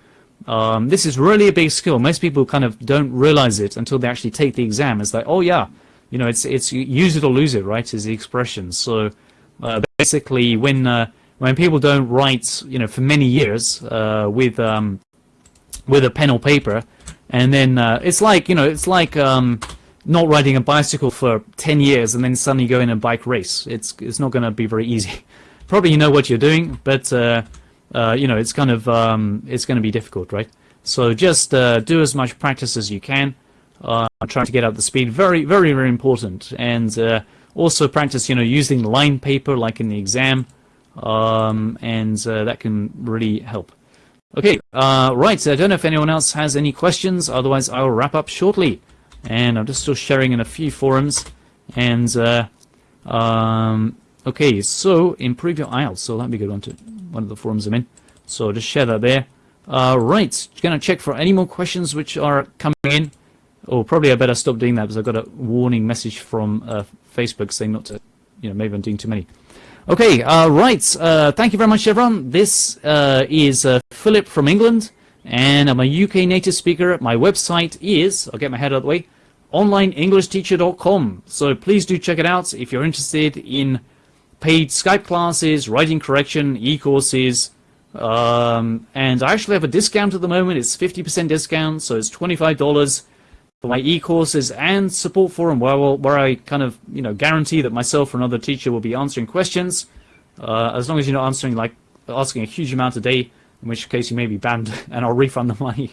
[SPEAKER 1] Um, this is really a big skill. Most people kind of don't realize it until they actually take the exam. It's like, oh yeah, you know, it's it's use it or lose it, right? Is the expression. So uh, basically, when uh, when people don't write, you know, for many years uh, with um, with a pen or paper, and then uh, it's like you know, it's like um, not riding a bicycle for ten years and then suddenly go in a bike race. It's it's not going to be very easy. Probably you know what you're doing, but uh, uh, you know, it's kind of um, it's going to be difficult, right? So just uh, do as much practice as you can. Uh, trying to get up the speed, very, very, very important. And also practice, you know, using line paper like in the exam, um, and uh, that can really help. Okay, uh, right. So I don't know if anyone else has any questions. Otherwise, I will wrap up shortly. And I'm just still sharing in a few forums. And um, okay, so improve your IELTS. So let me go on to one of the forums I'm in. So just share that there. Uh, right, gonna check for any more questions which are coming in. Oh, probably I better stop doing that because I've got a warning message from uh, Facebook saying not to, you know, maybe I'm doing too many. Okay, uh, right. Uh, thank you very much, everyone. This uh, is uh, Philip from England, and I'm a UK native speaker. My website is, I'll get my head out of the way, onlineenglishteacher.com. So please do check it out if you're interested in paid Skype classes, writing correction, e-courses, um, and I actually have a discount at the moment. It's 50% discount, so it's $25 for my e-courses and support forum, where, will, where I kind of you know guarantee that myself or another teacher will be answering questions, uh, as long as you're not answering like asking a huge amount a day, in which case you may be banned and I'll refund the money.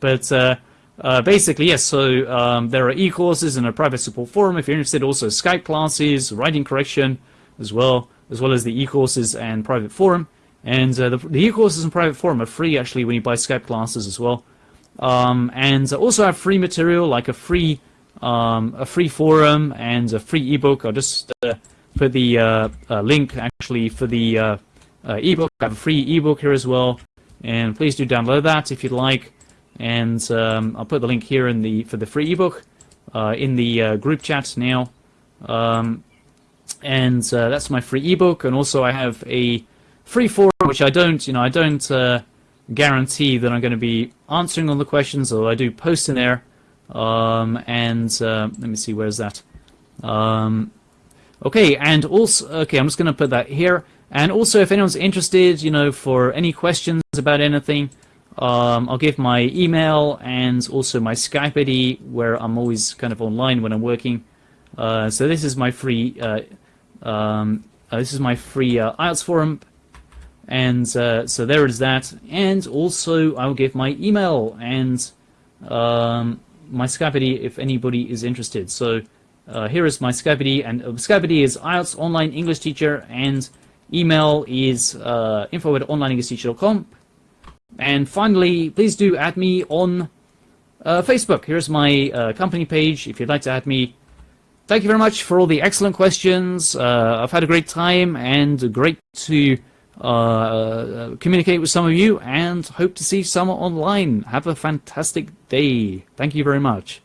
[SPEAKER 1] But uh, uh, basically, yes. So um, there are e-courses and a private support forum if you're interested. Also Skype classes, writing correction as well, as well as the e-courses and private forum. And uh, the, the e-courses and private forum are free actually when you buy Skype classes as well. Um, and also have free material like a free um, a free forum and a free ebook. I'll just uh, put the uh, uh link actually for the uh, uh, ebook. I have a free ebook here as well, and please do download that if you'd like. And um, I'll put the link here in the for the free ebook in the group chat now. Um, and uh, that's my free ebook. And also, I have a free forum, which I don't, you know, I don't uh, guarantee that I'm going to be answering all the questions, although I do post in there. Um, and uh, let me see, where's that? Um, okay, and also, okay, I'm just going to put that here. And also, if anyone's interested, you know, for any questions about anything, um, I'll give my email and also my Skype ID, where I'm always kind of online when I'm working. Uh, so this is my free uh, um, uh, this is my free uh, IELTS forum, and uh, so there is that. And also, I will give my email and um, my Skype ID if anybody is interested. So uh, here is my Skype ID, and uh, Skype ID is IELTS Online English Teacher, and email is uh, info at onlineenglishteacher.com. And finally, please do add me on uh, Facebook. Here's my uh, company page if you'd like to add me thank you very much for all the excellent questions. Uh, I've had a great time and great to uh, communicate with some of you and hope to see some online. Have a fantastic day. Thank you very much.